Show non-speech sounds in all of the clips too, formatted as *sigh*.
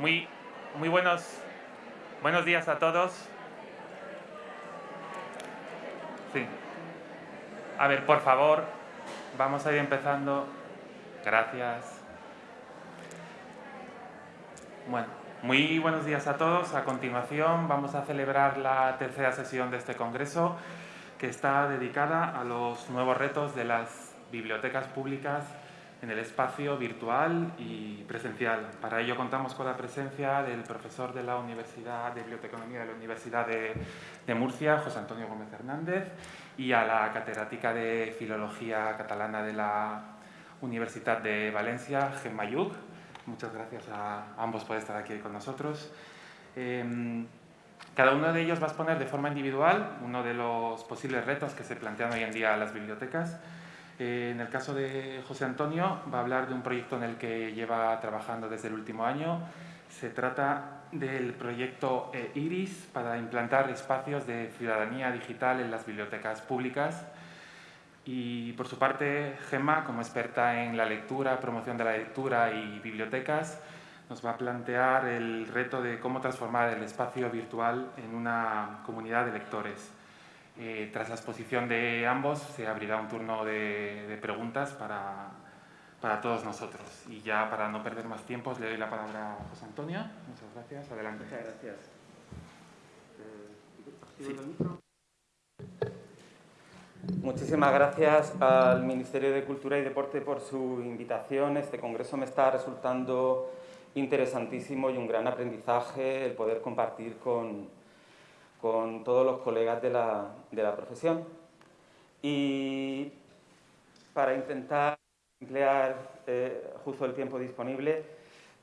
Muy, muy buenos, buenos días a todos. Sí. A ver, por favor, vamos a ir empezando. Gracias. Bueno, muy buenos días a todos. A continuación vamos a celebrar la tercera sesión de este congreso que está dedicada a los nuevos retos de las bibliotecas públicas en el espacio virtual y presencial. Para ello contamos con la presencia del profesor de la Universidad de Biblioteconomía de la Universidad de, Murcia, José Antonio Gómez Hernández, y a la catedrática de Filología Catalana de la Universidad de Valencia, Gemma Yuk. Muchas gracias a ambos por estar aquí con nosotros. Em, cada uno de ellos va a exponer de forma individual uno de los posibles retos que se plantean hoy en día a las bibliotecas eh, en el caso de José Antonio, va a hablar de un proyecto en el que lleva trabajando desde el último año. Se trata del proyecto eh, IRIS para implantar espacios de ciudadanía digital en las bibliotecas públicas. Y por su parte, Gemma, como experta en la lectura, promoción de la lectura y bibliotecas, nos va a plantear el reto de cómo transformar el espacio virtual en una comunidad de lectores. Eh, tras la exposición de ambos se abrirá un turno de, preguntas para, para, todos nosotros. Y ya para no perder más tiempo le doy la palabra a José Antonio. Muchas gracias. Adelante. Muchas gracias. Muchísimas gracias al Ministerio de Cultura y Deporte por su invitación. Este congreso me está resultando interesantísimo y un gran aprendizaje el poder compartir con, con todos los colegas de la, de la profesión. Y para intentar emplear eh, justo el tiempo disponible,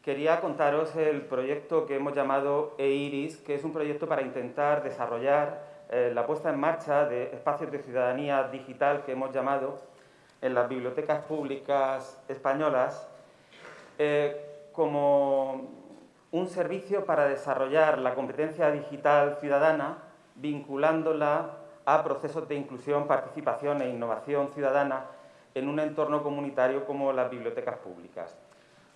quería contaros el proyecto que hemos llamado EIRIS, que es un proyecto para intentar desarrollar eh, la puesta en marcha de espacios de ciudadanía digital que hemos llamado en las bibliotecas públicas españolas eh, como un servicio para desarrollar la competencia digital ciudadana vinculándola a procesos de inclusión, participación e innovación ciudadana en un entorno comunitario como las bibliotecas públicas.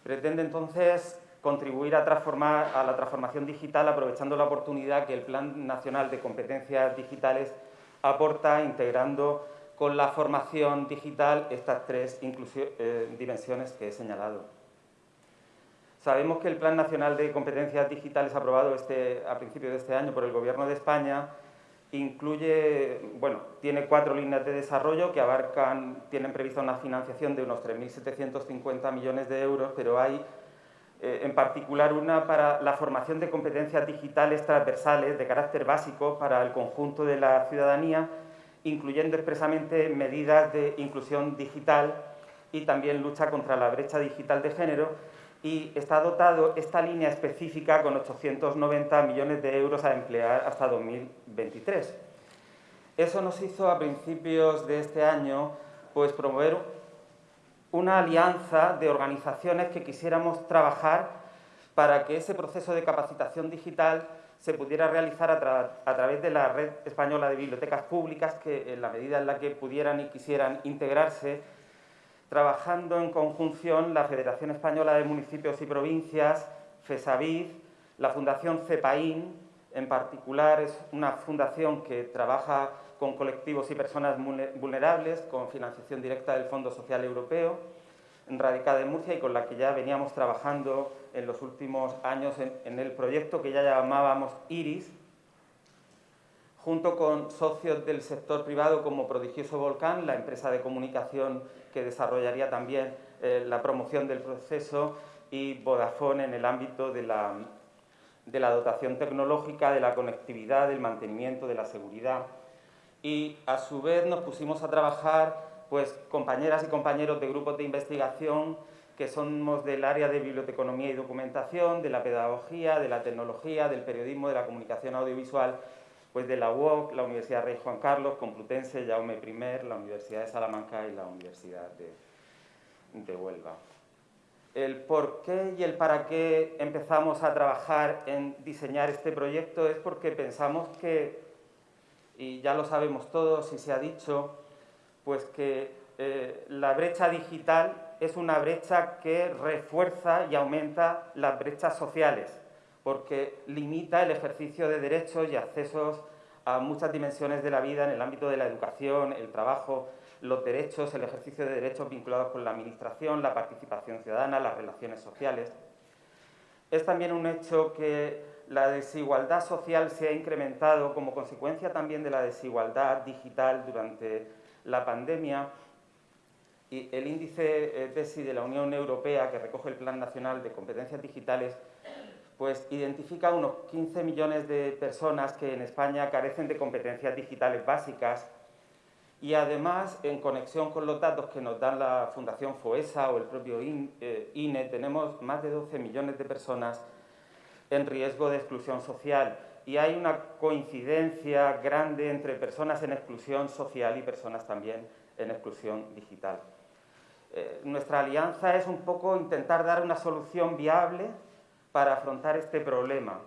Pretende entonces contribuir a, la transformación digital aprovechando la oportunidad que el Plan Nacional de Competencias Digitales aporta integrando con la formación digital estas tres eh, dimensiones que he señalado. Sabemos que el Plan Nacional de Competencias Digitales aprobado este, a principios de este año por el Gobierno de España incluye, bueno, tiene cuatro líneas de desarrollo que abarcan, tienen prevista una financiación de unos 3.750 millones de euros, pero hay eh, en particular una para la formación de competencias digitales transversales de carácter básico para el conjunto de la ciudadanía, incluyendo expresamente medidas de inclusión digital y también lucha contra la brecha digital de género, y está dotado esta línea específica con 890 millones de euros a emplear hasta 2023. Eso nos hizo a principios de este año pues, promover una alianza de organizaciones que quisiéramos trabajar para que ese proceso de capacitación digital se pudiera realizar a, a, través de la Red Española de Bibliotecas Públicas, que en la medida en la que pudieran y quisieran integrarse, trabajando en conjunción la Federación Española de Municipios y Provincias, FESAVID, la Fundación CEPAIN, en particular es una fundación que trabaja con colectivos y personas vulnerables, con financiación directa del Fondo Social Europeo, radicada en Murcia y con la que ya veníamos trabajando en los últimos años en, en el proyecto que ya llamábamos IRIS, junto con socios del sector privado como Prodigioso Volcán, la empresa de comunicación que desarrollaría también eh, la promoción del proceso y Vodafone en el ámbito de la, de la dotación tecnológica, de la conectividad, del mantenimiento, de la seguridad. Y a su vez nos pusimos a trabajar pues, compañeras y compañeros de grupos de investigación que somos del área de biblioteconomía y documentación, de la pedagogía, de la tecnología, del periodismo, de la comunicación audiovisual pues de la UOC, la Universidad Rey Juan Carlos, Complutense, Jaume I, la Universidad de Salamanca y la Universidad de, Huelva. El por qué y el para qué empezamos a trabajar en diseñar este proyecto es porque pensamos que, y ya lo sabemos todos y se ha dicho, pues que eh, la brecha digital es una brecha que refuerza y aumenta las brechas sociales, porque limita el ejercicio de derechos y accesos a muchas dimensiones de la vida en el ámbito de la educación, el trabajo, los derechos, el ejercicio de derechos vinculados con la administración, la participación ciudadana, las relaciones sociales. Es también un hecho que la desigualdad social se ha incrementado como consecuencia también de la desigualdad digital durante la pandemia y el índice DESI de la Unión Europea, que recoge el Plan Nacional de Competencias Digitales, pues identifica unos 15 millones de personas que en España carecen de competencias digitales básicas y además, en conexión con los datos que nos dan la Fundación FOESA o el propio INE, eh, tenemos más de 12 millones de personas en riesgo de exclusión social. Y hay una coincidencia grande entre personas en exclusión social y personas también en exclusión digital. Eh, nuestra alianza es un poco intentar dar una solución viable para afrontar este problema.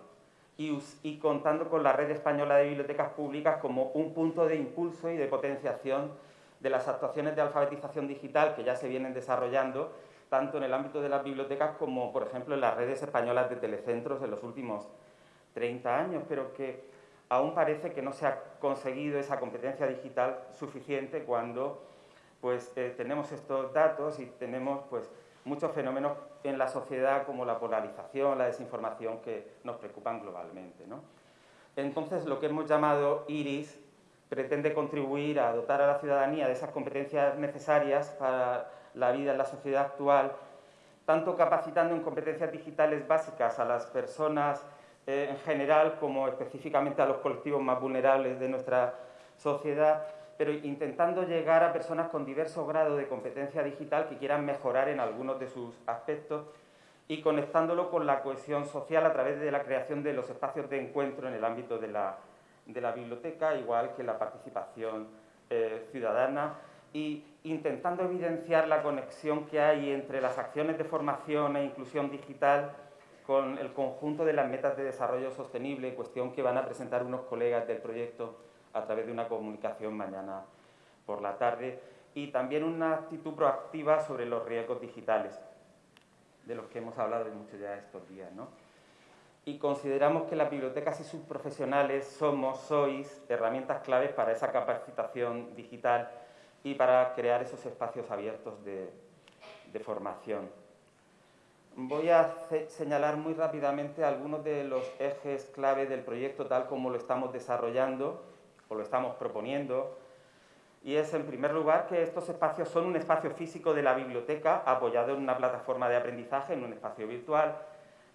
Y, contando con la Red Española de Bibliotecas Públicas como un punto de impulso y de potenciación de las actuaciones de alfabetización digital que ya se vienen desarrollando tanto en el ámbito de las bibliotecas como, por ejemplo, en las redes españolas de telecentros en los últimos 30 años, pero que aún parece que no se ha conseguido esa competencia digital suficiente cuando pues, eh, tenemos estos datos y tenemos pues, muchos fenómenos en la sociedad como la polarización, la desinformación que nos preocupan globalmente. Entonces, lo que hemos llamado IRIS pretende contribuir a dotar a la ciudadanía de esas competencias necesarias para la vida en la sociedad actual, tanto capacitando en competencias digitales básicas a las personas eh, en general como específicamente a los colectivos más vulnerables de nuestra sociedad, pero intentando llegar a personas con diversos grados de competencia digital que quieran mejorar en algunos de sus aspectos y conectándolo con la cohesión social a través de la creación de los espacios de encuentro en el ámbito de la, biblioteca, igual que la participación eh, ciudadana, y intentando evidenciar la conexión que hay entre las acciones de formación e inclusión digital con el conjunto de las metas de desarrollo sostenible, cuestión que van a presentar unos colegas del proyecto a través de una comunicación mañana por la tarde y también una actitud proactiva sobre los riesgos digitales, de los que hemos hablado mucho ya estos días. ¿no? Y consideramos que las bibliotecas y sus profesionales somos, sois, herramientas claves para esa capacitación digital y para crear esos espacios abiertos de, de formación. Voy a señalar muy rápidamente algunos de los ejes clave del proyecto tal como lo estamos desarrollando o lo estamos proponiendo, y es en primer lugar que estos espacios son un espacio físico de la biblioteca apoyado en una plataforma de aprendizaje, en un espacio virtual,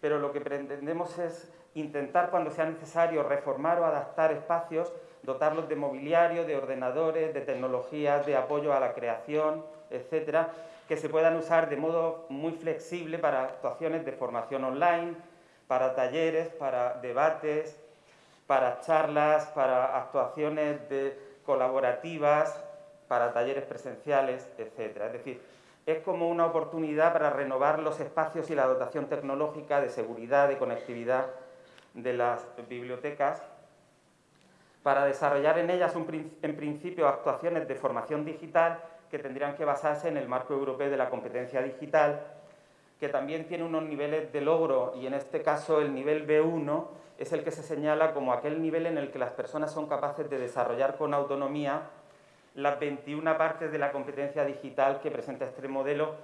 pero lo que pretendemos es intentar cuando sea necesario reformar o adaptar espacios, dotarlos de mobiliario, de ordenadores, de tecnologías, de apoyo a la creación, etcétera, que se puedan usar de modo muy flexible para actuaciones de formación online, para talleres, para debates, para charlas, para actuaciones de, colaborativas, para talleres presenciales, etc. Es decir, es como una oportunidad para renovar los espacios y la dotación tecnológica de seguridad, de conectividad de las bibliotecas, para desarrollar en ellas en principio actuaciones de formación digital que tendrían que basarse en el marco europeo de la competencia digital, que también tiene unos niveles de logro y en este caso el nivel B1 es el que se señala como aquel nivel en el que las personas son capaces de desarrollar con autonomía las 21 partes de la competencia digital que presenta este modelo,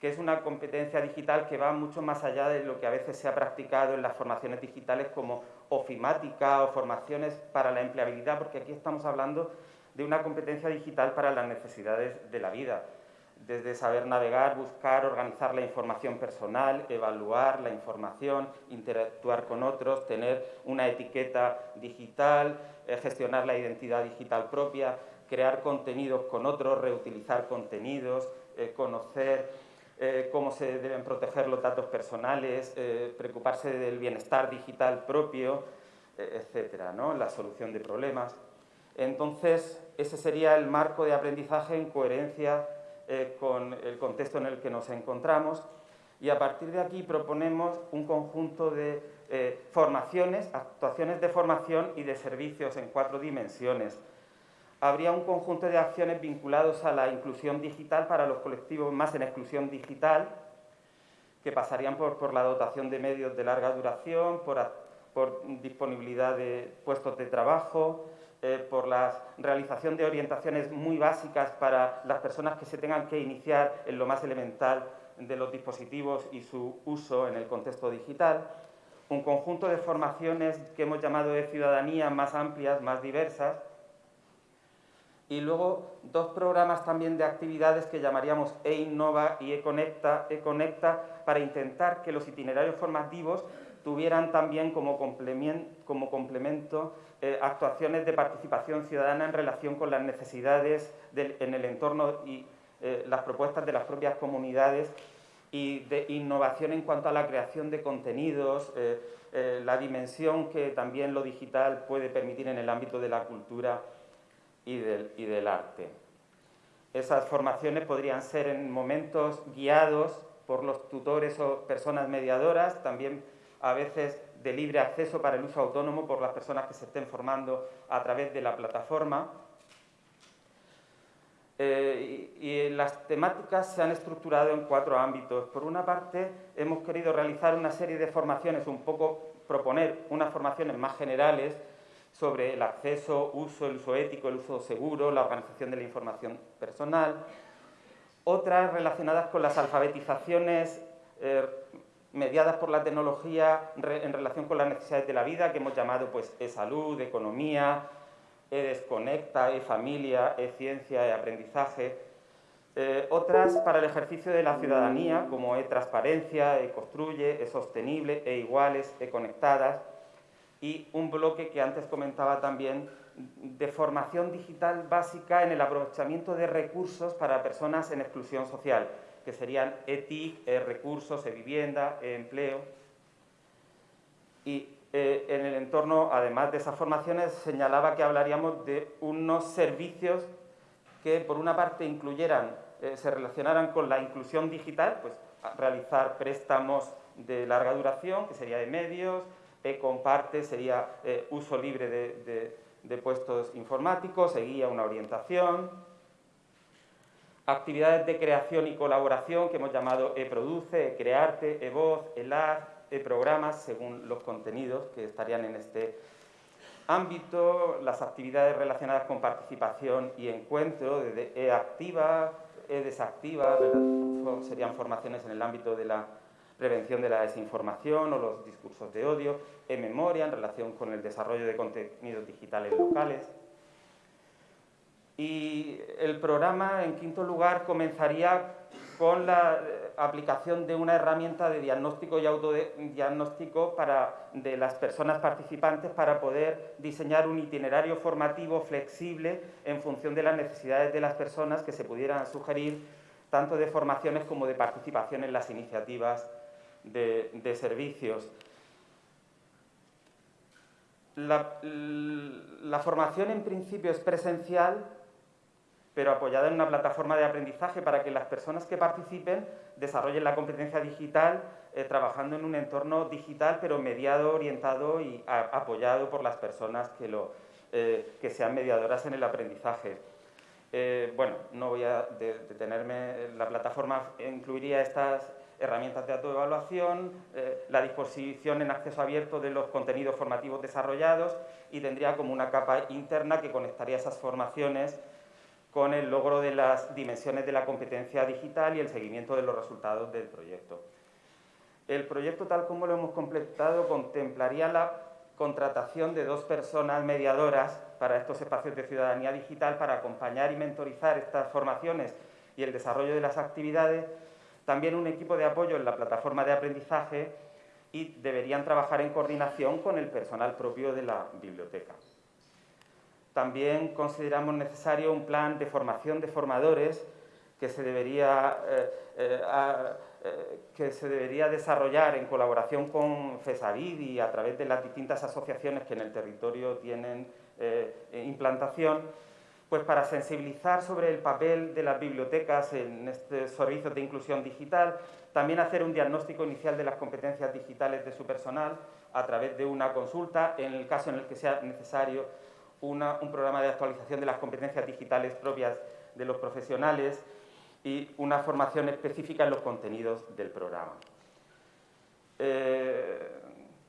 que es una competencia digital que va mucho más allá de lo que a veces se ha practicado en las formaciones digitales como ofimática o formaciones para la empleabilidad, porque aquí estamos hablando de una competencia digital para las necesidades de la vida desde saber navegar, buscar, organizar la información personal, evaluar la información, interactuar con otros, tener una etiqueta digital, eh, gestionar la identidad digital propia, crear contenidos con otros, reutilizar contenidos, eh, conocer eh, cómo se deben proteger los datos personales, preocuparse del bienestar digital propio, etcétera, ¿no? la solución de problemas. Entonces, ese sería el marco de aprendizaje en coherencia eh, con el contexto en el que nos encontramos y a partir de aquí proponemos un conjunto de eh, formaciones, actuaciones de formación y de servicios en cuatro dimensiones. habría un conjunto de acciones vinculados a la inclusión digital para los colectivos más en exclusión digital, que pasarían por, la dotación de medios de larga duración, por, disponibilidad de puestos de trabajo, eh, por la realización de orientaciones muy básicas para las personas que se tengan que iniciar en lo más elemental de los dispositivos y su uso en el contexto digital, un conjunto de formaciones que hemos llamado de ciudadanía más amplias, más diversas, y luego dos programas también de actividades que llamaríamos e-innova y e-conecta, e para intentar que los itinerarios formativos tuvieran también como complemento, eh, actuaciones de participación ciudadana en relación con las necesidades en el entorno y eh, las propuestas de las propias comunidades y de innovación en cuanto a la creación de contenidos, eh, la dimensión que también lo digital puede permitir en el ámbito de la cultura y del, arte. Esas formaciones podrían ser en momentos guiados por los tutores o personas mediadoras, también a veces de libre acceso para el uso autónomo por las personas que se estén formando a través de la plataforma. Eh, y, las temáticas se han estructurado en cuatro ámbitos. Por una parte, hemos querido realizar una serie de formaciones, un poco proponer unas formaciones más generales sobre el acceso, uso, el uso ético, el uso seguro, la organización de la información personal. Otras relacionadas con las alfabetizaciones eh, mediadas por la tecnología en relación con las necesidades de la vida, que hemos llamado pues, e-salud, economía, e-desconecta, e-familia, e-ciencia, e-aprendizaje. Eh, otras para el ejercicio de la ciudadanía, como e-transparencia, e-construye, e-sostenible, e-iguales, e-conectadas y un bloque que antes comentaba también de formación digital básica en el aprovechamiento de recursos para personas en exclusión social, que serían ETIC, e recursos, e vivienda, e empleo. Y eh, en el entorno, además de esas formaciones, señalaba que hablaríamos de unos servicios que, por una parte, incluyeran, eh, se relacionaran con la inclusión digital, pues realizar préstamos de larga duración, que sería de medios, e-comparte sería eh, uso libre de, puestos informáticos, seguía una orientación. Actividades de creación y colaboración que hemos llamado e-produce, e-crearte, e-voz, e-lab, e-programas, según los contenidos que estarían en este ámbito. Las actividades relacionadas con participación y encuentro, desde e-activa, e-desactiva, serían formaciones en el ámbito de la prevención de la desinformación o los discursos de odio, en memoria en relación con el desarrollo de contenidos digitales locales. Y el programa, en quinto lugar, comenzaría con la eh, aplicación de una herramienta de diagnóstico y autodiagnóstico para, de las personas participantes para poder diseñar un itinerario formativo flexible en función de las necesidades de las personas que se pudieran sugerir tanto de formaciones como de participación en las iniciativas de, servicios. La, formación en principio es presencial, pero apoyada en una plataforma de aprendizaje para que las personas que participen desarrollen la competencia digital eh, trabajando en un entorno digital, pero mediado, orientado y apoyado por las personas que, lo, eh, que sean mediadoras en el aprendizaje. Eh, bueno, no voy a detenerme, la plataforma incluiría estas herramientas de autoevaluación, eh, la disposición en acceso abierto de los contenidos formativos desarrollados y tendría como una capa interna que conectaría esas formaciones con el logro de las dimensiones de la competencia digital y el seguimiento de los resultados del proyecto. El proyecto, tal como lo hemos completado, contemplaría la contratación de dos personas mediadoras para estos espacios de ciudadanía digital para acompañar y mentorizar estas formaciones y el desarrollo de las actividades también un equipo de apoyo en la plataforma de aprendizaje y deberían trabajar en coordinación con el personal propio de la biblioteca. También consideramos necesario un plan de formación de formadores que se debería, eh, eh, eh, que se debería desarrollar en colaboración con FESAVID y a través de las distintas asociaciones que en el territorio tienen implantación pues para sensibilizar sobre el papel de las bibliotecas en estos servicios de inclusión digital, también hacer un diagnóstico inicial de las competencias digitales de su personal a través de una consulta, en el caso en el que sea necesario un programa de actualización de las competencias digitales propias de los profesionales y una formación específica en los contenidos del programa. Eh,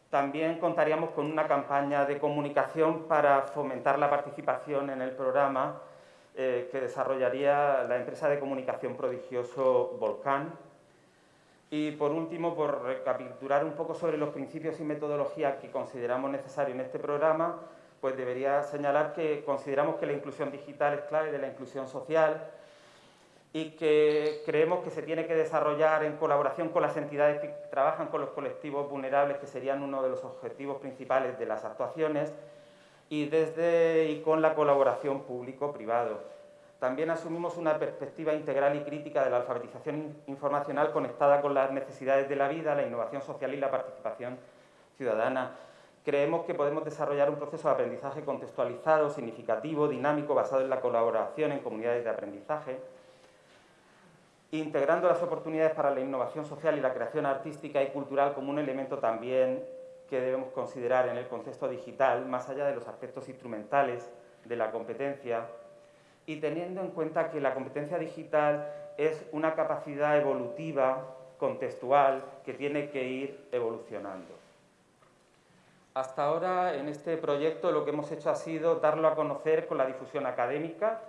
también contaríamos con una campaña de comunicación para fomentar la participación en el programa eh, que desarrollaría la empresa de comunicación prodigioso Volcán. Y por último, por recapitular un poco sobre los principios y metodologías que consideramos necesarios en este programa, pues debería señalar que consideramos que la inclusión digital es clave de la inclusión social, y que creemos que se tiene que desarrollar en colaboración con las entidades que trabajan con los colectivos vulnerables, que serían uno de los objetivos principales de las actuaciones, y desde y con la colaboración público-privado. También asumimos una perspectiva integral y crítica de la alfabetización informacional conectada con las necesidades de la vida, la innovación social y la participación ciudadana. Creemos que podemos desarrollar un proceso de aprendizaje contextualizado, significativo, dinámico, basado en la colaboración en comunidades de aprendizaje, integrando las oportunidades para la innovación social y la creación artística y cultural como un elemento también que debemos considerar en el contexto digital, más allá de los aspectos instrumentales de la competencia, y teniendo en cuenta que la competencia digital es una capacidad evolutiva, contextual, que tiene que ir evolucionando. Hasta ahora, en este proyecto, lo que hemos hecho ha sido darlo a conocer con la difusión académica,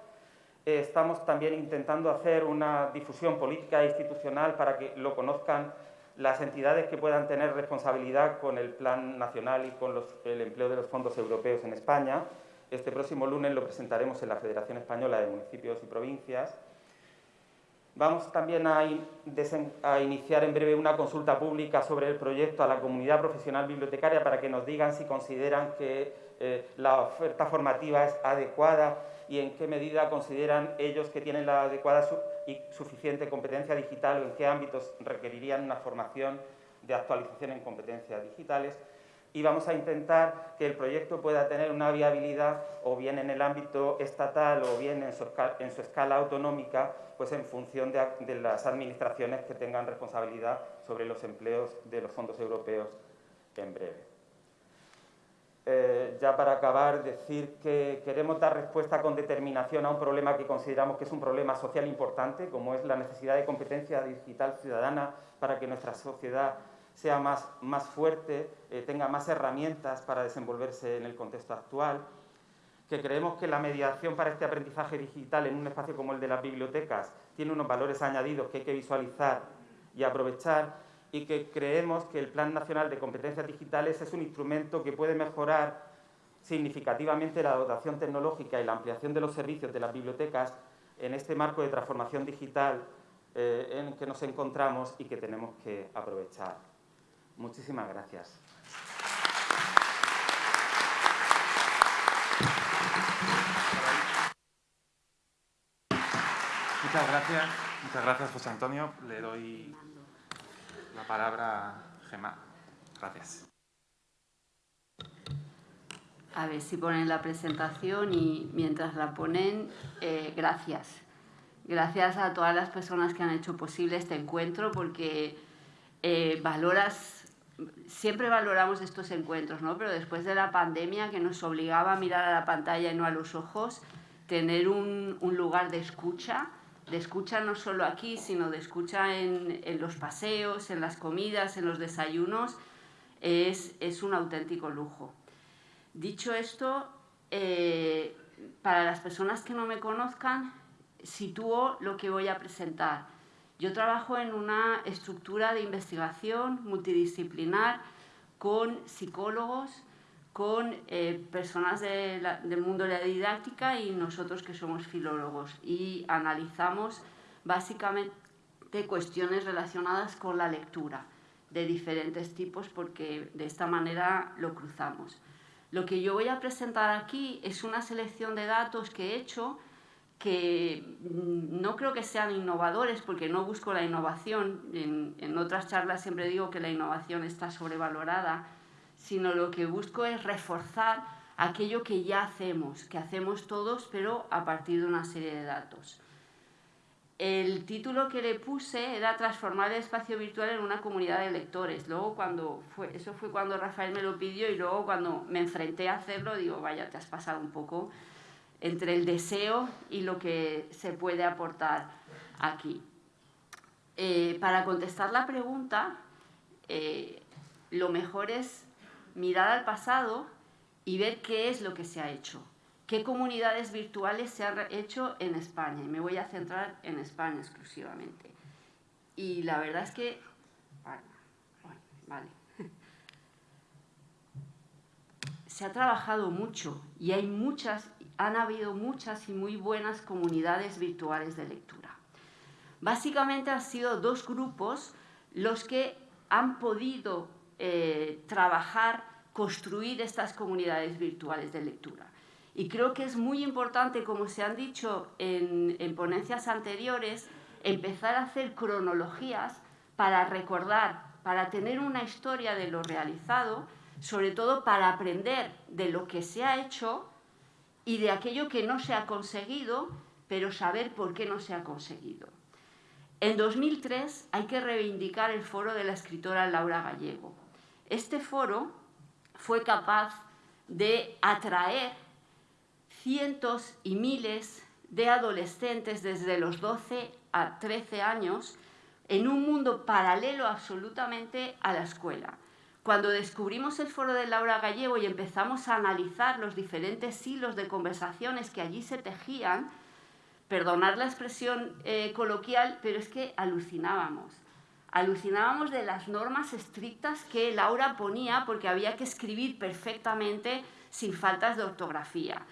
eh, estamos también intentando hacer una difusión política e institucional para que lo conozcan las entidades que puedan tener responsabilidad con el Plan Nacional y con el empleo de los fondos europeos en España. Este próximo lunes lo presentaremos en la Federación Española de Municipios y Provincias. Vamos también a, iniciar en breve una consulta pública sobre el proyecto a la comunidad profesional bibliotecaria para que nos digan si consideran que eh, la oferta formativa es adecuada y en qué medida consideran ellos que tienen la adecuada y suficiente competencia digital o en qué ámbitos requerirían una formación de actualización en competencias digitales y vamos a intentar que el proyecto pueda tener una viabilidad o bien en el ámbito estatal o bien en su, escala, autonómica, pues en función de, las administraciones que tengan responsabilidad sobre los empleos de los fondos europeos en breve. Eh, ya para acabar, decir que queremos dar respuesta con determinación a un problema que consideramos que es un problema social importante, como es la necesidad de competencia digital ciudadana para que nuestra sociedad sea más, más fuerte, eh, tenga más herramientas para desenvolverse en el contexto actual, que creemos que la mediación para este aprendizaje digital en un espacio como el de las bibliotecas tiene unos valores añadidos que hay que visualizar y aprovechar y que creemos que el Plan Nacional de Competencias Digitales es un instrumento que puede mejorar significativamente la dotación tecnológica y la ampliación de los servicios de las bibliotecas en este marco de transformación digital eh, en que nos encontramos y que tenemos que aprovechar. Muchísimas gracias. Muchas gracias, muchas gracias José Antonio. Le doy la palabra Gemma. Gracias. A ver si ponen la presentación y mientras la ponen, eh, gracias. Gracias a todas las personas que han hecho posible este encuentro porque eh, valoras, siempre valoramos estos encuentros, ¿no? pero después de la pandemia que nos obligaba a mirar a la pantalla y no a los ojos, tener un, lugar de escucha de escucha no solo aquí, sino de escucha en, los paseos, en las comidas, en los desayunos, es, un auténtico lujo. Dicho esto, eh, para las personas que no me conozcan, sitúo lo que voy a presentar. Yo trabajo en una estructura de investigación multidisciplinar con psicólogos, con eh, personas del mundo de la didáctica y nosotros que somos filólogos y analizamos básicamente cuestiones relacionadas con la lectura de diferentes tipos porque de esta manera lo cruzamos. Lo que yo voy a presentar aquí es una selección de datos que he hecho que mm, no creo que sean innovadores porque no busco la innovación. En, en otras charlas siempre digo que la innovación está sobrevalorada sino lo que busco es reforzar aquello que ya hacemos, que hacemos todos, pero a partir de una serie de datos. el título que le puse era transformar el espacio virtual en una comunidad de lectores. Luego cuando fue, eso fue cuando Rafael me lo pidió y luego cuando me enfrenté a hacerlo, digo, vaya, te has pasado un poco entre el deseo y lo que se puede aportar aquí. Eh, para contestar la pregunta, eh, lo mejor es mirar al pasado y ver qué es lo que se ha hecho qué comunidades virtuales se han hecho en España. Y me voy a centrar en España exclusivamente. Y la verdad es que... vale. *laughs* Se ha trabajado mucho y hay muchas, han habido muchas y muy buenas comunidades virtuales de lectura. Básicamente han sido dos grupos los que han podido eh, trabajar, construir estas comunidades virtuales de lectura. Y creo que es muy importante, como se han dicho en, ponencias anteriores, empezar a hacer cronologías para recordar, para tener una historia de lo realizado, sobre todo para aprender de lo que se ha hecho y de aquello que no se ha conseguido, pero saber por qué no se ha conseguido. En 2003 hay que reivindicar el foro de la escritora Laura Gallego. Este foro fue capaz de atraer cientos y miles de adolescentes desde los 12 a 13 años en un mundo paralelo absolutamente a la escuela. Cuando descubrimos el foro de Laura Gallego y empezamos a analizar los diferentes hilos de conversaciones que allí se tejían, perdonar la expresión eh, coloquial, pero es que alucinábamos. Alucinábamos de las normas estrictas que Laura ponía porque había que escribir perfectamente sin faltas de ortografía.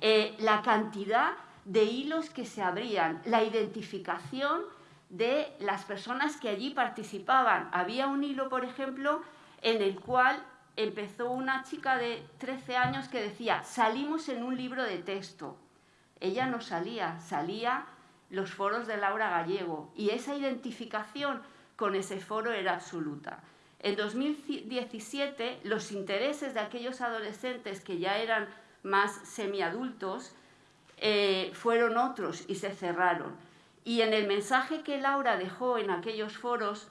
Eh, la cantidad de hilos que se abrían, la identificación de las personas que allí participaban. Había un hilo, por ejemplo, en el cual empezó una chica de 13 años que decía, salimos en un libro de texto. Ella no salía, salía los foros de Laura Gallego y esa identificación con ese foro era absoluta. En 2017 los intereses de aquellos adolescentes que ya eran más semiadultos, eh, fueron otros y se cerraron. Y en el mensaje que Laura dejó en aquellos foros,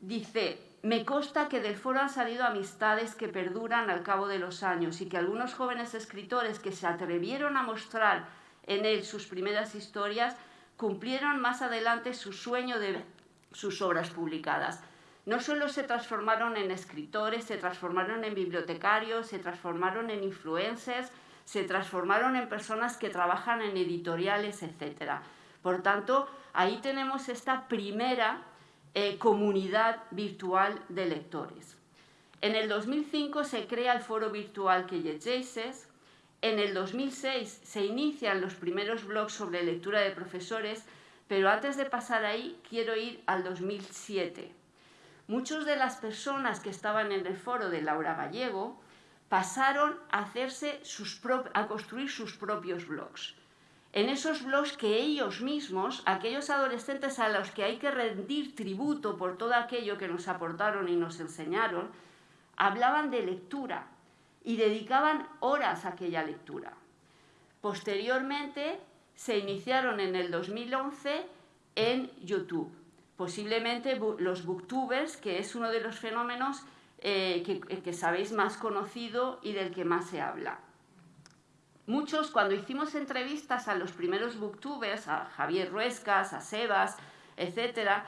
dice, me consta que del foro han salido amistades que perduran al cabo de los años y que algunos jóvenes escritores que se atrevieron a mostrar en él sus primeras historias cumplieron más adelante su sueño de sus obras publicadas. No solo se transformaron en escritores, se transformaron en bibliotecarios, se transformaron en influencers, se transformaron en personas que trabajan en editoriales, etc. Por tanto, ahí tenemos esta primera eh, comunidad virtual de lectores. En el 2005 se crea el foro virtual que llegeixes. En el 2006 se inician los primeros blogs sobre lectura de profesores, pero antes de pasar ahí quiero ir al 2007. Muchas de las personas que estaban en el foro de Laura Gallego pasaron a, hacerse sus a construir sus propios blogs. En esos blogs que ellos mismos, aquellos adolescentes a los que hay que rendir tributo por todo aquello que nos aportaron y nos enseñaron, hablaban de lectura y dedicaban horas a aquella lectura. Posteriormente se iniciaron en el 2011 en YouTube. Posiblemente los booktubers, que es uno de los fenómenos eh, que, sabéis más conocido y del que más se habla. Muchos, cuando hicimos entrevistas a los primeros booktubers, a Javier Ruescas, a Sebas, etc.,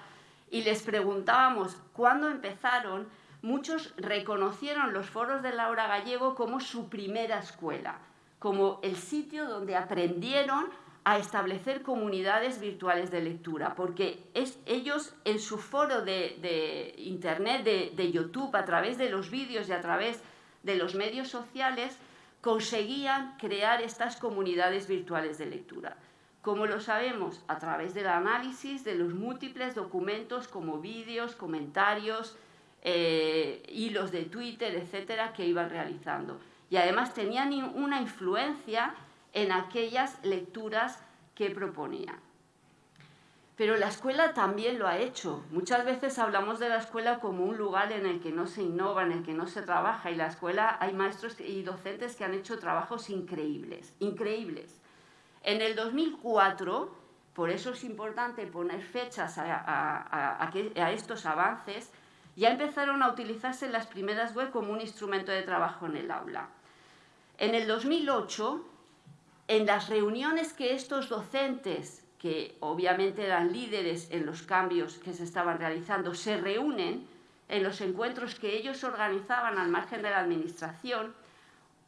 y les preguntábamos cuándo empezaron, muchos reconocieron los foros de Laura Gallego como su primera escuela, como el sitio donde aprendieron a establecer comunidades virtuales de lectura, porque es, ellos en su foro de, Internet, de, de, YouTube, a través de los vídeos y a través de los medios sociales, conseguían crear estas comunidades virtuales de lectura. ¿Cómo lo sabemos? A través del análisis de los múltiples documentos como vídeos, comentarios, eh, hilos de Twitter, etcétera, que iban realizando. Y además tenían una influencia en aquellas lecturas que proponía. Pero la escuela también lo ha hecho. Muchas veces hablamos de la escuela como un lugar en el que no se innova, en el que no se trabaja. Y la escuela hay maestros y docentes que han hecho trabajos increíbles, increíbles. En el 2004 por eso es importante poner fechas a, a, estos avances, ya empezaron a utilizarse las primeras web como un instrumento de trabajo en el aula. En el 2008, en las reuniones que estos docentes, que obviamente eran líderes en los cambios que se estaban realizando, se reúnen en los encuentros que ellos organizaban al margen de la administración,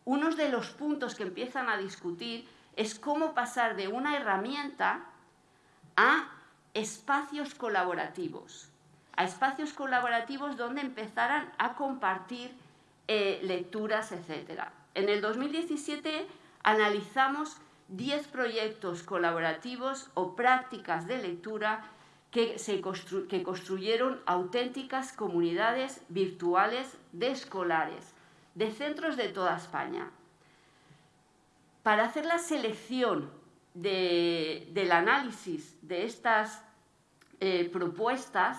uno de los puntos que empiezan a discutir es cómo pasar de una herramienta a espacios colaborativos, a espacios colaborativos donde empezaran a compartir eh, lecturas, etc. En el 2017 analizamos 10 proyectos colaborativos o prácticas de lectura que, se que construyeron auténticas comunidades virtuales de escolares, de centros de toda España. Para hacer la selección del análisis de estas eh, propuestas,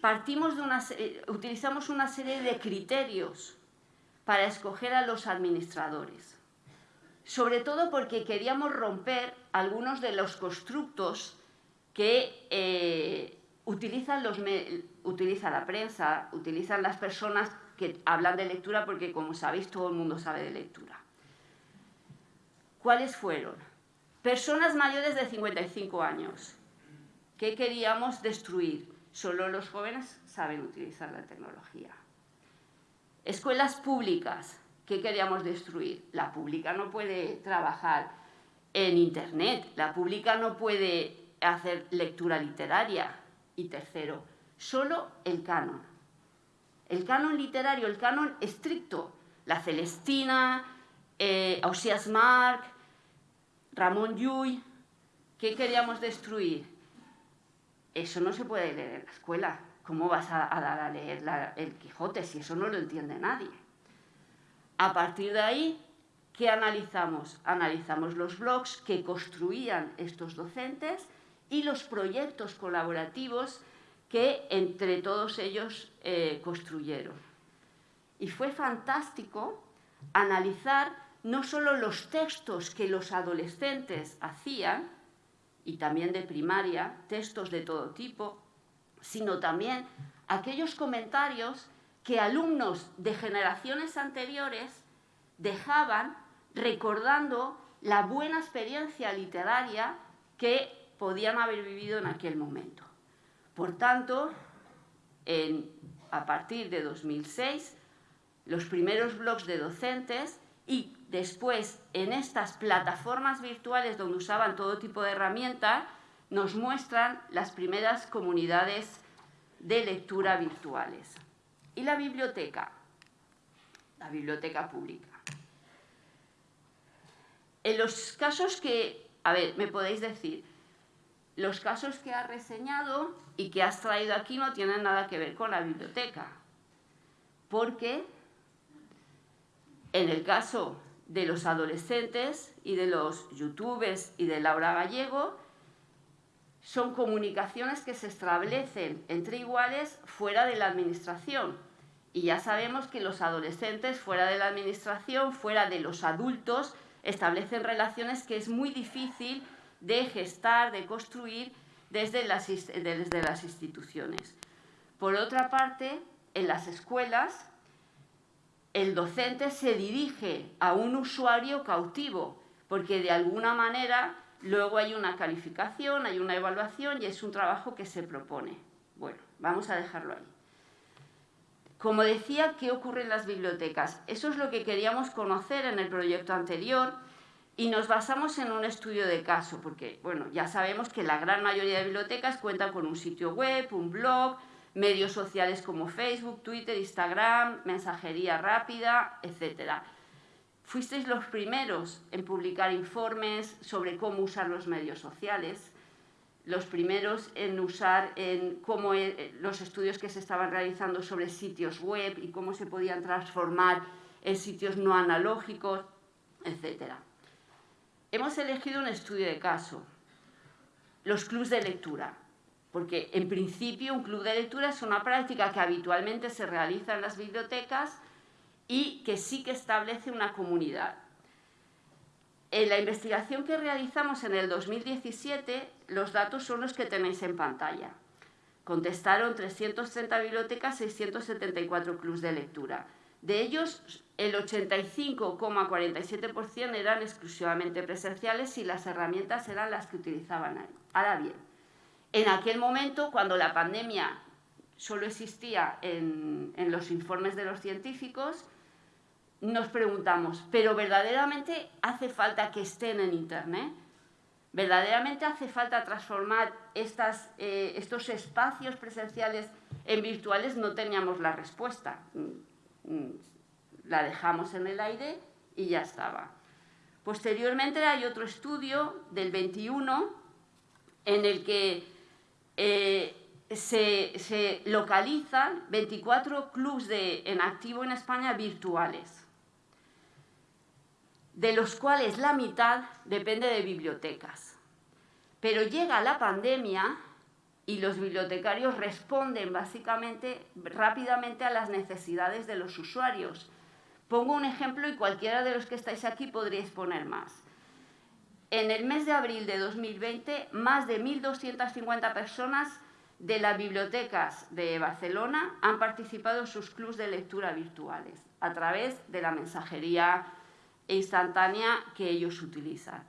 partimos de utilizamos una serie de criterios para escoger a los administradores. Sobre todo porque queríamos romper algunos de los constructos que eh, utilizan, los, utiliza la prensa, utilizan las personas que hablan de lectura porque, como sabéis, todo el mundo sabe de lectura. ¿Cuáles fueron? Personas mayores de 55 años. ¿Qué queríamos destruir? Solo los jóvenes saben utilizar la tecnología. Escuelas públicas. ¿Qué queríamos destruir? La pública no puede trabajar en Internet. La pública no puede hacer lectura literaria. Y tercero, solo el canon. El canon literario, el canon estricto. La Celestina, eh, Marc, Ramón Llull, ¿qué queríamos destruir? Eso no se puede leer en la escuela. ¿Cómo vas a, dar a leer el Quijote si eso no lo entiende nadie? A partir de ahí, ¿qué analizamos? Analizamos los blogs que construían estos docentes y los proyectos colaborativos que entre todos ellos eh, construyeron. Y fue fantástico analizar no solo los textos que los adolescentes hacían, y también de primaria, textos de todo tipo, sino también aquellos comentarios que alumnos de generaciones anteriores dejaban recordando la buena experiencia literaria que podían haber vivido en aquel momento. Por tanto, a partir de 2006, los primeros blogs de docentes y después en estas plataformas virtuales donde usaban todo tipo de herramientas, nos muestran las primeras comunidades de lectura virtuales. Y la biblioteca, la biblioteca pública. En los casos que, a ver, me podéis decir, los casos que has reseñado y que has traído aquí no tienen nada que ver con la biblioteca, porque en el caso de los adolescentes y de los youtubers y de Laura Gallego, son comunicaciones que se establecen entre iguales fuera de la administración. Y ya sabemos que los adolescentes fuera de la administración, fuera de los adultos, establecen relaciones que es muy difícil de gestar, de construir desde las, desde las instituciones. Por otra parte, en las escuelas el docente se dirige a un usuario cautivo, porque de alguna manera luego hay una calificación, hay una evaluación y es un trabajo que se propone. Bueno, vamos a dejarlo ahí. Como decía, ¿qué ocurre en las bibliotecas? Eso es lo que queríamos conocer en el proyecto anterior y nos basamos en un estudio de caso, porque bueno, ya sabemos que la gran mayoría de bibliotecas cuentan con un sitio web, un blog, medios sociales como Facebook, Twitter, Instagram, mensajería rápida, etc. Fuisteis los primeros en publicar informes sobre cómo usar los medios sociales, los primeros en usar en cómo eh, los estudios que se estaban realizando sobre sitios web y cómo se podían transformar en sitios no analógicos, etc. Hemos elegido un estudio de caso, los clubs de lectura porque en principio un club de lectura es una práctica que habitualmente se realiza en las bibliotecas y que sí que establece una comunidad. en la investigación que realizamos en el 2017, los datos son los que tenéis en pantalla. Contestaron 330 bibliotecas, 674 clubs de lectura. De ellos, el 85,47% eran exclusivamente presenciales y las herramientas eran las que utilizaban ahí. Ahora bien, en aquel momento, cuando la pandemia solo existía en, en los informes de los científicos, nos preguntamos, ¿pero verdaderamente hace falta que estén en Internet? ¿Verdaderamente hace falta transformar eh, estos espacios presenciales en virtuales? No teníamos la respuesta. Mm, mm, la dejamos en el aire y ya estaba. Posteriormente hay otro estudio del 21 en el que eh, se, localizan 24 clubs en activo en España virtuales de los cuales la mitad depende de bibliotecas. Pero llega la pandemia y los bibliotecarios responden básicamente rápidamente a las necesidades de los usuarios. Pongo un ejemplo y cualquiera de los que estáis aquí podríais poner más. En el mes de abril de 2020, más de 1.250 personas de las bibliotecas de Barcelona han participado en sus clubs de lectura virtuales a través de la mensajería instantánea que ellos utilizan.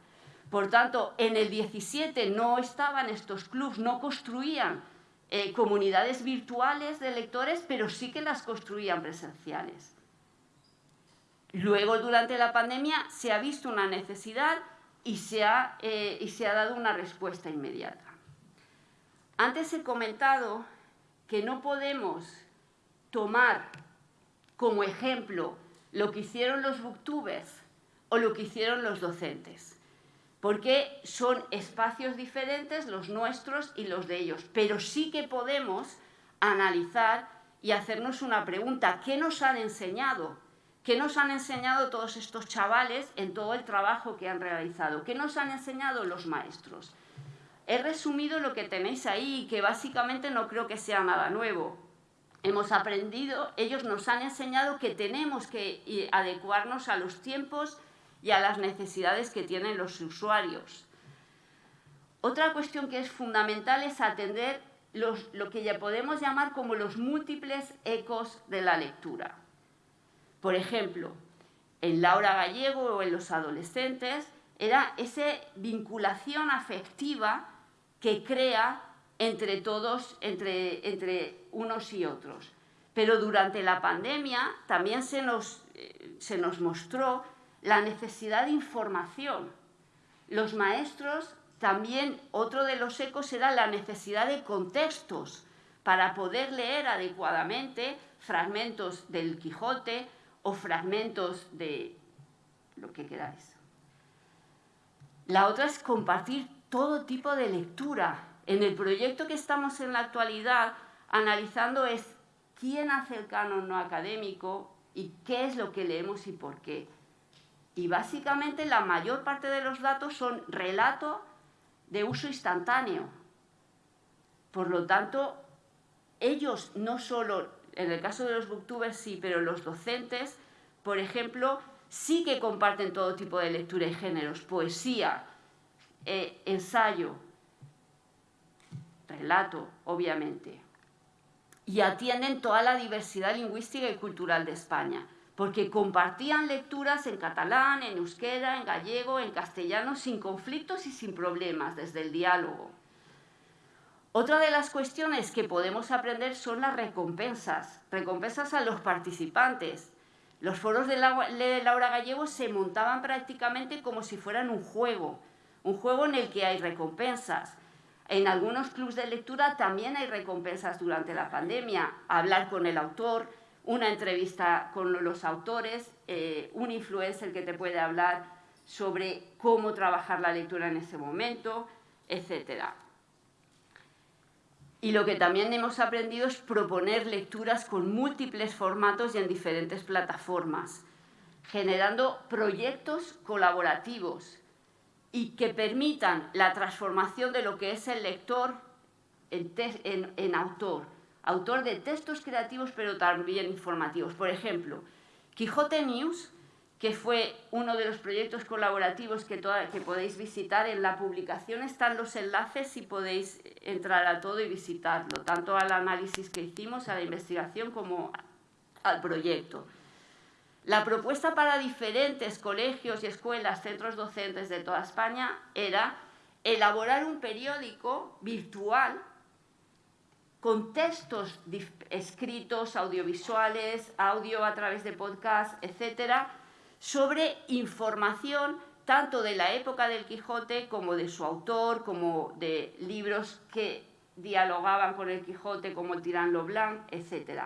Por tanto, en el 17 no estaban estos clubs, no construían eh, comunidades virtuales de lectores, pero sí que las construían presenciales. Luego, durante la pandemia, se ha visto una necesidad y se ha, eh, y se ha dado una respuesta inmediata. Antes he comentado que no podemos tomar como ejemplo lo que hicieron los booktubers o lo que hicieron los docentes, porque son espacios diferentes los nuestros y los de ellos, pero sí que podemos analizar y hacernos una pregunta, ¿qué nos han enseñado? ¿Qué nos han enseñado todos estos chavales en todo el trabajo que han realizado? ¿Qué nos han enseñado los maestros? He resumido lo que tenéis ahí, que básicamente no creo que sea nada nuevo. Hemos aprendido, ellos nos han enseñado que tenemos que adecuarnos a los tiempos y a las necesidades que tienen los usuarios. Otra cuestión que es fundamental es atender lo que ya podemos llamar como los múltiples ecos de la lectura. Por ejemplo, en Laura Gallego o en los adolescentes era esa vinculación afectiva que crea entre todos, entre, entre unos y otros. Pero durante la pandemia también se nos, eh, se nos mostró la necesidad de información. Los maestros también, otro de los ecos era la necesidad de contextos para poder leer adecuadamente fragmentos del Quijote o fragmentos de lo que queráis. La otra es compartir todo tipo de lectura. En el proyecto que estamos en la actualidad analizando es quién hace el canon no académico y qué es lo que leemos y por qué. Y básicamente la mayor parte de los datos son relato de uso instantáneo. Por lo tanto, ellos no solo, en el caso de los booktubers sí, pero los docentes, por ejemplo, sí que comparten todo tipo de lectura y géneros, poesía, eh, ensayo, relato, obviamente. Y atienden toda la diversidad lingüística y cultural de España porque compartían lecturas en catalán, en euskera, en gallego, en castellano, sin conflictos y sin problemas, desde el diálogo. Otra de las cuestiones que podemos aprender son las recompensas, recompensas a los participantes. Los foros de Laura Gallego se montaban prácticamente como si fueran un juego, un juego en el que hay recompensas. En algunos clubes de lectura también hay recompensas durante la pandemia, hablar con el autor, una entrevista con los autores, eh, un influencer que te puede hablar sobre cómo trabajar la lectura en ese momento, etc. Y lo que también hemos aprendido es proponer lecturas con múltiples formatos y en diferentes plataformas, generando proyectos colaborativos y que permitan la transformación de lo que es el lector en autor autor de textos creativos pero también informativos. Por ejemplo, Quijote News, que fue uno de los proyectos colaborativos que, podéis visitar. En la publicación están los enlaces y podéis entrar a todo y visitarlo, tanto al análisis que hicimos, a la investigación, como al proyecto. La propuesta para diferentes colegios y escuelas, centros docentes de toda España, era elaborar un periódico virtual con textos escritos, audiovisuales, audio a través de podcast, etcétera, sobre información tanto de la época del Quijote como de su autor, como de libros que dialogaban con el Quijote, como el Tirán Blanc, etc.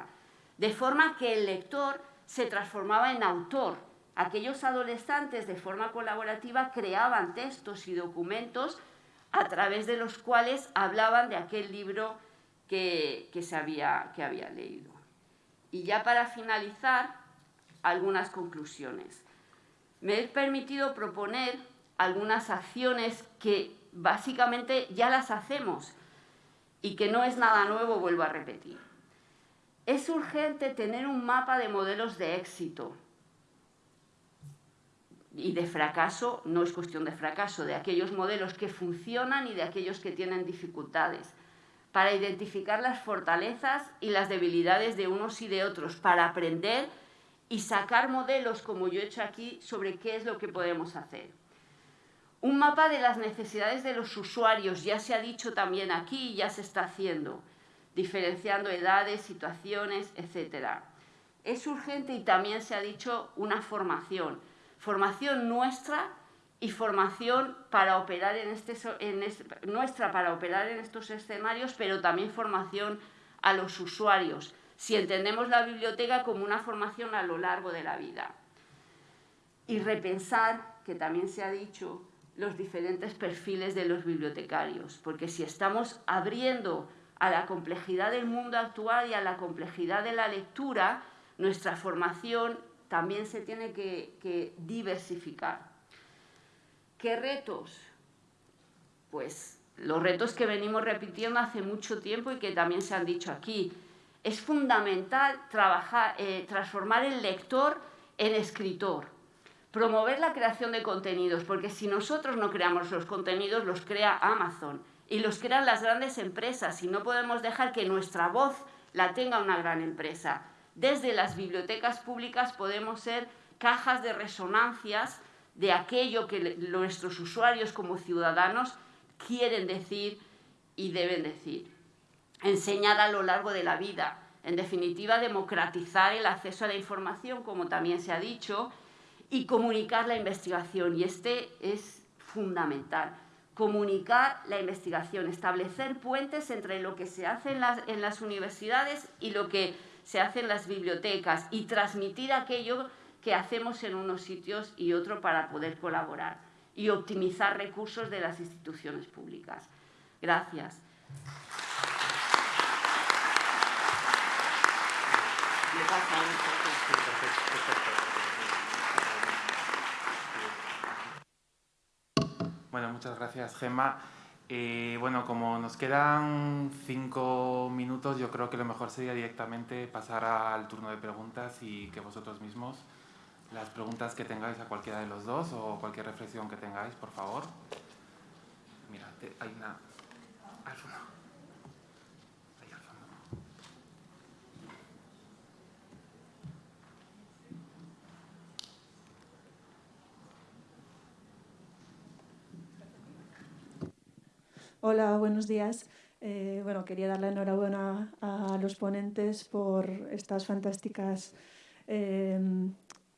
De forma que el lector se transformaba en autor. Aquellos adolescentes de forma colaborativa creaban textos y documentos a través de los cuales hablaban de aquel libro que, se había, que había leído. Y ya para finalizar, algunas conclusiones. Me he permitido proponer algunas acciones que básicamente ya las hacemos y que no es nada nuevo, vuelvo a repetir. Es urgente tener un mapa de modelos de éxito y de fracaso, no es cuestión de fracaso, de aquellos modelos que funcionan y de aquellos que tienen dificultades, para identificar las fortalezas y las debilidades de unos y de otros, para aprender y sacar modelos, como yo he hecho aquí, sobre qué es lo que podemos hacer. Un mapa de las necesidades de los usuarios, ya se ha dicho también aquí y ya se está haciendo, diferenciando edades, situaciones, etc. Es urgente y también se ha dicho una formación, formación nuestra y formación para operar en este, nuestra para operar en estos escenarios, pero también formación a los usuarios, si entendemos la biblioteca como una formación a lo largo de la vida. Y repensar, que también se ha dicho, los diferentes perfiles de los bibliotecarios, porque si estamos abriendo a la complejidad del mundo actual y a la complejidad de la lectura, nuestra formación también se tiene que diversificar. ¿Qué retos? Pues los retos que venimos repitiendo hace mucho tiempo y que también se han dicho aquí es fundamental trabajar, eh, transformar el lector en escritor, promover la creación de contenidos, porque si nosotros no creamos los contenidos, los crea Amazon y los crean las grandes empresas y no podemos dejar que nuestra voz la tenga una gran empresa. Desde las bibliotecas públicas podemos ser cajas de resonancias de aquello que nuestros usuarios como ciudadanos quieren decir y deben decir enseñar a lo largo de la vida. En definitiva, democratizar el acceso a la información, como también se ha dicho, y comunicar la investigación. Y este es fundamental. Comunicar la investigación, establecer puentes entre lo que se hace en las, universidades y lo que se hace en las bibliotecas y transmitir aquello que hacemos en unos sitios y otro para poder colaborar y optimizar recursos de las instituciones públicas. Gracias. Bueno, muchas gracias, Gemma. Eh, bueno, como nos quedan cinco minutos, yo creo que lo mejor sería directamente pasar al turno de preguntas y que vosotros mismos, las preguntas que tengáis a cualquiera de los dos o cualquier reflexión que tengáis, por favor. Mira, hay una... Hola, buenos días. Eh, bueno, quería dar la enhorabuena a los ponentes por estas fantásticas em,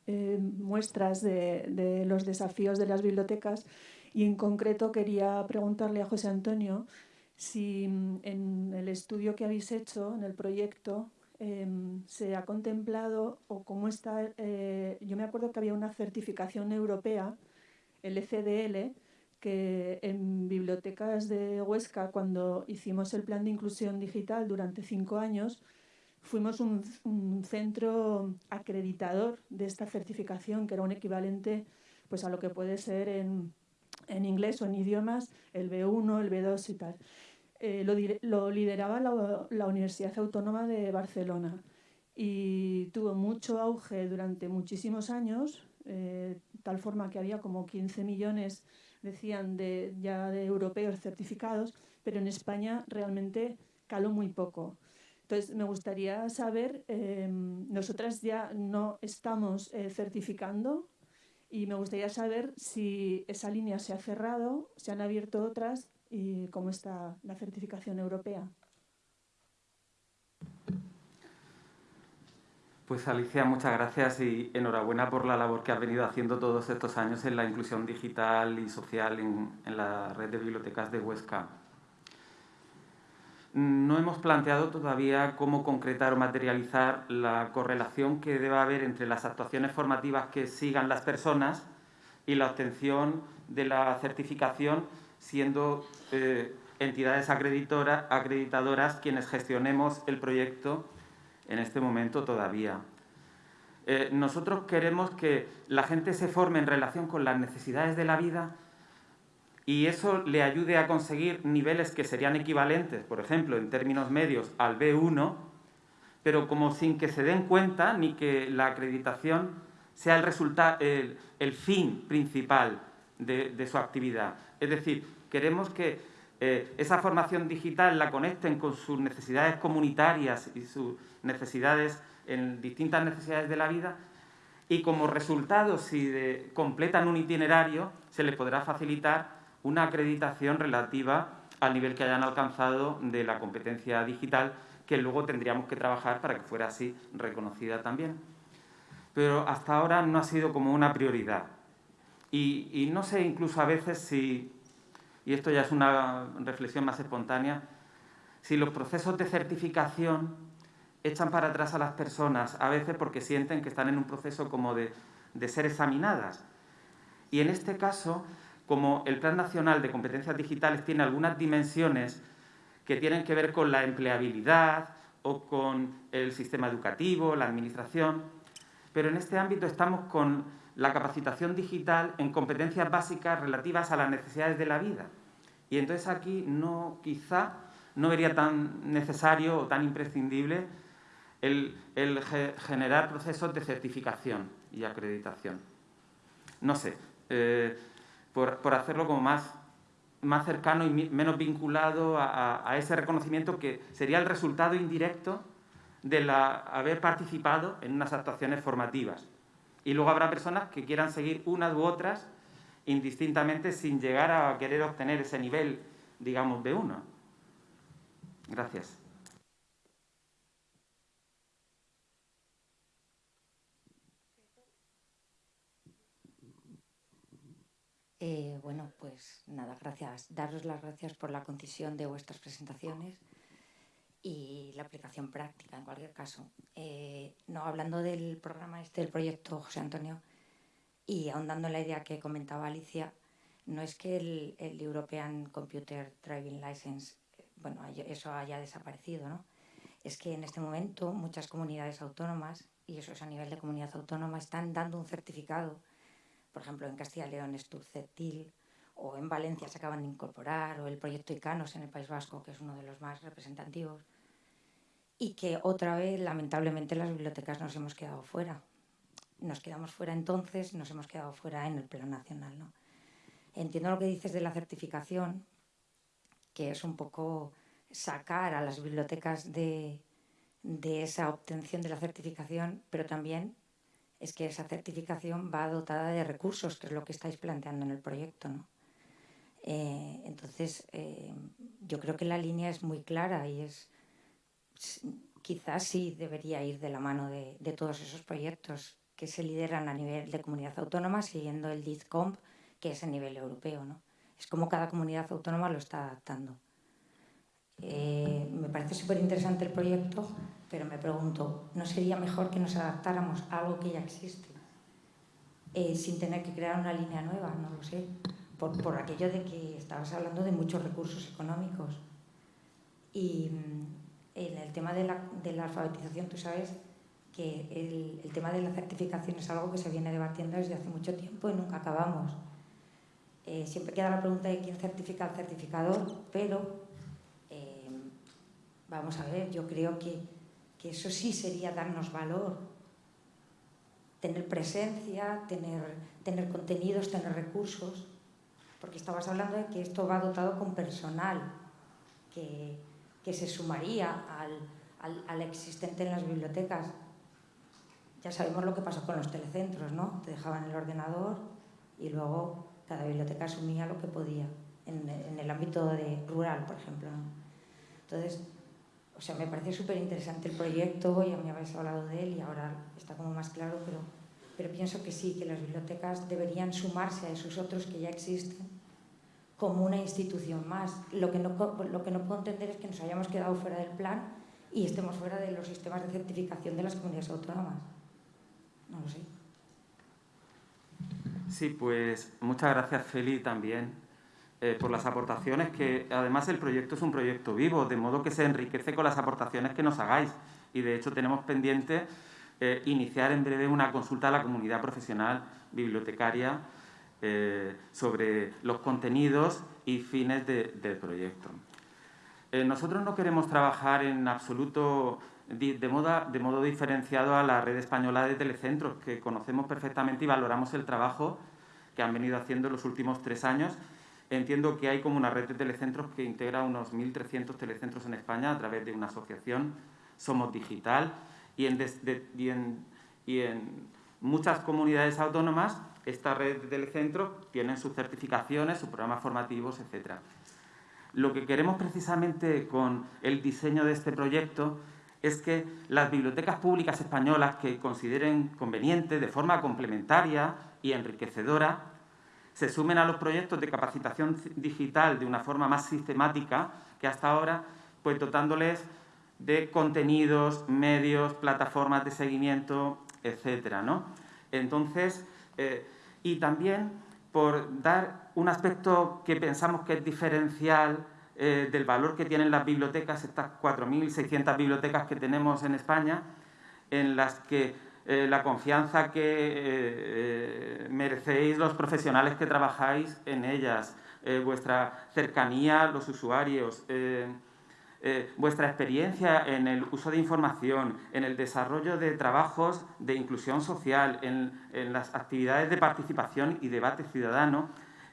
em, muestras de, los desafíos de las bibliotecas. Y en concreto quería preguntarle a José Antonio si mm, en el estudio que habéis hecho, en el proyecto, em, se ha contemplado o cómo está, eh, yo me acuerdo que había una certificación europea, el ECDL, que en bibliotecas de Huesca, cuando hicimos el plan de inclusión digital durante cinco años, fuimos un, centro acreditador de esta certificación, que era un equivalente pues, a lo que puede ser en, inglés o en idiomas, el B1, el B2 y tal. Eh, lo, lideraba la, la Universidad Autónoma de Barcelona y tuvo mucho auge durante muchísimos años eh, tal forma que había como 15 millones, decían, de, ya de europeos certificados, pero en España realmente caló muy poco. Entonces, me gustaría saber, em, nosotras ya no estamos eh, certificando y me gustaría saber si esa línea se ha cerrado, se han abierto otras y cómo está la certificación europea. Pues Alicia, muchas gracias y enhorabuena por la labor que has venido haciendo todos estos años en la inclusión digital y social en, en la red de bibliotecas de Huesca. No hemos planteado todavía cómo concretar o materializar la correlación que debe haber entre las actuaciones formativas que sigan las personas y la obtención de la certificación siendo eh, entidades acreditadoras quienes gestionemos el proyecto en este momento todavía. Eh, nosotros queremos que la gente se forme en relación con las necesidades de la vida y eso le ayude a conseguir niveles que serían equivalentes, por ejemplo, en términos medios al B1, pero como sin que se den cuenta ni que la acreditación sea el, fin principal de, su actividad. Es decir, queremos que eh, esa formación digital la conecten con sus necesidades comunitarias y sus necesidades en distintas necesidades de la vida y como resultado, si completan un itinerario, se les podrá facilitar una acreditación relativa al nivel que hayan alcanzado de la competencia digital, que luego tendríamos que trabajar para que fuera así reconocida también. Pero hasta ahora no ha sido como una prioridad. Y, no sé incluso a veces si, y esto ya es una reflexión más espontánea, si los procesos de certificación echan para atrás a las personas, a veces porque sienten que están en un proceso como de, de ser examinadas. Y en este caso, como el Plan Nacional de Competencias Digitales tiene algunas dimensiones que tienen que ver con la empleabilidad o con el sistema educativo, la administración, pero en este ámbito estamos con la capacitación digital en competencias básicas relativas a las necesidades de la vida. Y entonces aquí no, quizá no sería tan necesario o tan imprescindible el, generar procesos de certificación y acreditación. No sé, eh, por, hacerlo como más, más cercano y menos vinculado a, ese reconocimiento que sería el resultado indirecto de la, haber participado en unas actuaciones formativas. Y luego habrá personas que quieran seguir unas u otras indistintamente sin llegar a querer obtener ese nivel, digamos, de uno. Gracias. Eh, bueno, pues nada, gracias. Daros las gracias por la concisión de vuestras presentaciones y la aplicación práctica, en cualquier caso. Eh, no, hablando del programa este, del proyecto José Antonio, y ahondando en la idea que comentaba Alicia, no es que el, European Computer Driving License, bueno, eso haya desaparecido, ¿no? Es que en este momento muchas comunidades autónomas, y eso es a nivel de comunidad autónoma, están dando un certificado por ejemplo, en Castilla y León es Turcetil, o en Valencia se acaban de incorporar, o el proyecto ICANOS en el País Vasco, que es uno de los más representativos, y que otra vez, lamentablemente, las bibliotecas nos hemos quedado fuera. Nos quedamos fuera entonces, nos hemos quedado fuera en el plano nacional. ¿no? Entiendo lo que dices de la certificación, que es un poco sacar a las bibliotecas de, de esa obtención de la certificación, pero también es que esa certificación va dotada de recursos, que es lo que estáis planteando en el proyecto. ¿no? Eh, entonces, eh, yo creo que la línea es muy clara y es quizás sí debería ir de la mano de, todos esos proyectos que se lideran a nivel de comunidad autónoma, siguiendo el DIZCOMP, que es a nivel europeo. ¿no? Es como cada comunidad autónoma lo está adaptando. Eh, me parece súper interesante el proyecto, pero me pregunto, ¿no sería mejor que nos adaptáramos a algo que ya existe? Eh, sin tener que crear una línea nueva, no lo sé, por, por, aquello de que estabas hablando de muchos recursos económicos. Y mm, en el tema de la, de la alfabetización, tú sabes que el, tema de la certificación es algo que se viene debatiendo desde hace mucho tiempo y nunca acabamos. Eh, siempre queda la pregunta de quién certifica al certificador, pero Vamos a ver, yo creo que, eso sí sería darnos valor, tener presencia, tener, tener contenidos, tener recursos, porque estabas hablando de que esto va dotado con personal que, que se sumaría al, al, existente en las bibliotecas. Ya sabemos lo que pasó con los telecentros, ¿no? Te dejaban el ordenador y luego cada biblioteca asumía lo que podía, en, el ámbito de, rural, por ejemplo. Entonces, o sea, me parece súper interesante el proyecto, ya me habéis hablado de él y ahora está como más claro, pero, pero pienso que sí, que las bibliotecas deberían sumarse a esos otros que ya existen como una institución más. Lo que no, lo que no puedo entender es que nos hayamos quedado fuera del plan y estemos fuera de los sistemas de certificación de las comunidades autónomas. No lo sé. Sí, pues muchas gracias Feli también eh, por las aportaciones, que además el proyecto es un proyecto vivo, de modo que se enriquece con las aportaciones que nos hagáis. Y de hecho tenemos pendiente eh, iniciar en breve una consulta a la comunidad profesional bibliotecaria eh, sobre los contenidos y fines de, del proyecto. Eh, nosotros no queremos trabajar en absoluto de, moda, de modo diferenciado a la red española de telecentros, que conocemos perfectamente y valoramos el trabajo que han venido haciendo en los últimos tres años Entiendo que hay como una red de telecentros que integra unos 1.300 telecentros en España a través de una asociación, Somos Digital, y en, de, y en, y en muchas comunidades autónomas esta red de telecentros tienen sus certificaciones, sus programas formativos, etc. Lo que queremos precisamente con el diseño de este proyecto es que las bibliotecas públicas españolas que consideren conveniente, de forma complementaria y enriquecedora, se sumen a los proyectos de capacitación digital de una forma más sistemática que hasta ahora, pues dotándoles de contenidos, medios, plataformas de seguimiento, etcétera, ¿no? Entonces, eh, y también por dar un aspecto que pensamos que es diferencial eh, del valor que tienen las bibliotecas, estas 4.600 bibliotecas que tenemos en España, en las que eh, la confianza que eh, merecéis los profesionales que trabajáis en ellas, eh, vuestra cercanía a los usuarios, vuestra experiencia en el uso de información, en el desarrollo de trabajos de inclusión social, en las actividades de participación y debate ciudadano,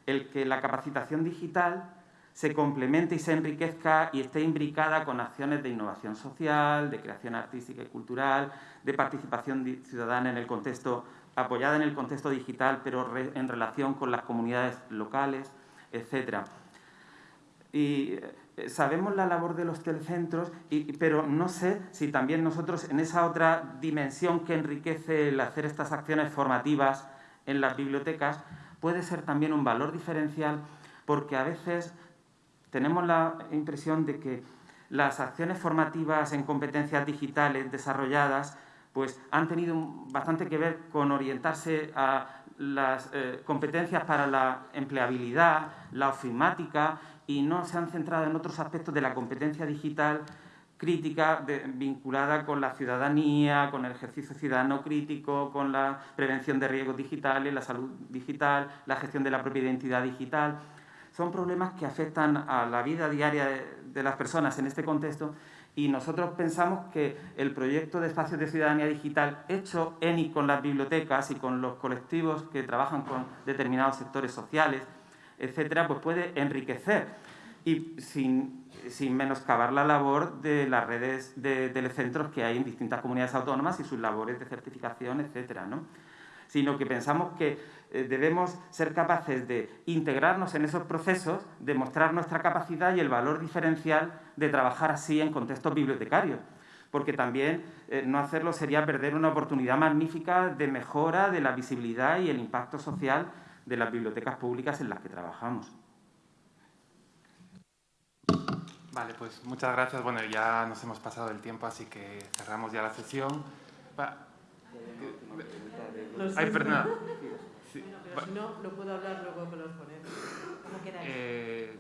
el que la capacitación digital se complemente y se enriquezca y esté imbricada con acciones de innovación social, de creación artística y cultural, de participación ciudadana en el contexto, apoyada en el contexto digital, pero en relación con las comunidades locales, etc. Y eh, sabemos la labor de los telecentros, y, pero no sé si también nosotros en esa otra dimensión que enriquece el hacer estas acciones formativas en las bibliotecas, puede ser también un valor diferencial porque a veces tenemos la impresión de que las acciones formativas en competencias digitales desarrolladas pues han tenido bastante que ver con orientarse a las eh, competencias para la empleabilidad, la ofimática y no se han centrado en otros aspectos de la competencia digital crítica vinculada con la ciudadanía, con el ejercicio ciudadano crítico, con la prevención de riesgos digitales, la salud digital, la gestión de la propia identidad digital. Son problemas que afectan a la vida diaria de las personas en este contexto y nosotros pensamos que el proyecto de espacios de ciudadanía digital hecho en y con las bibliotecas y con los colectivos que trabajan con determinados sectores sociales, etcétera, pues puede enriquecer y sin, sin menoscabar la labor de las redes de telecentros que hay en distintas comunidades autónomas y sus labores de certificación, etcétera, ¿no? Sino que pensamos que eh, debemos ser capaces de integrarnos en esos procesos, demostrar nuestra capacidad y el valor diferencial de trabajar así en contextos bibliotecarios porque también eh, no hacerlo sería perder una oportunidad magnífica de mejora de la visibilidad y el impacto social de las bibliotecas públicas en las que trabajamos. Vale, pues muchas gracias. Bueno, ya nos hemos pasado el tiempo, así que cerramos ya la sesión. Ay, perdona. *laughs* Sí. Bueno, pero si no, no puedo hablar luego con los ponentes. ¿Cómo queráis? Eh,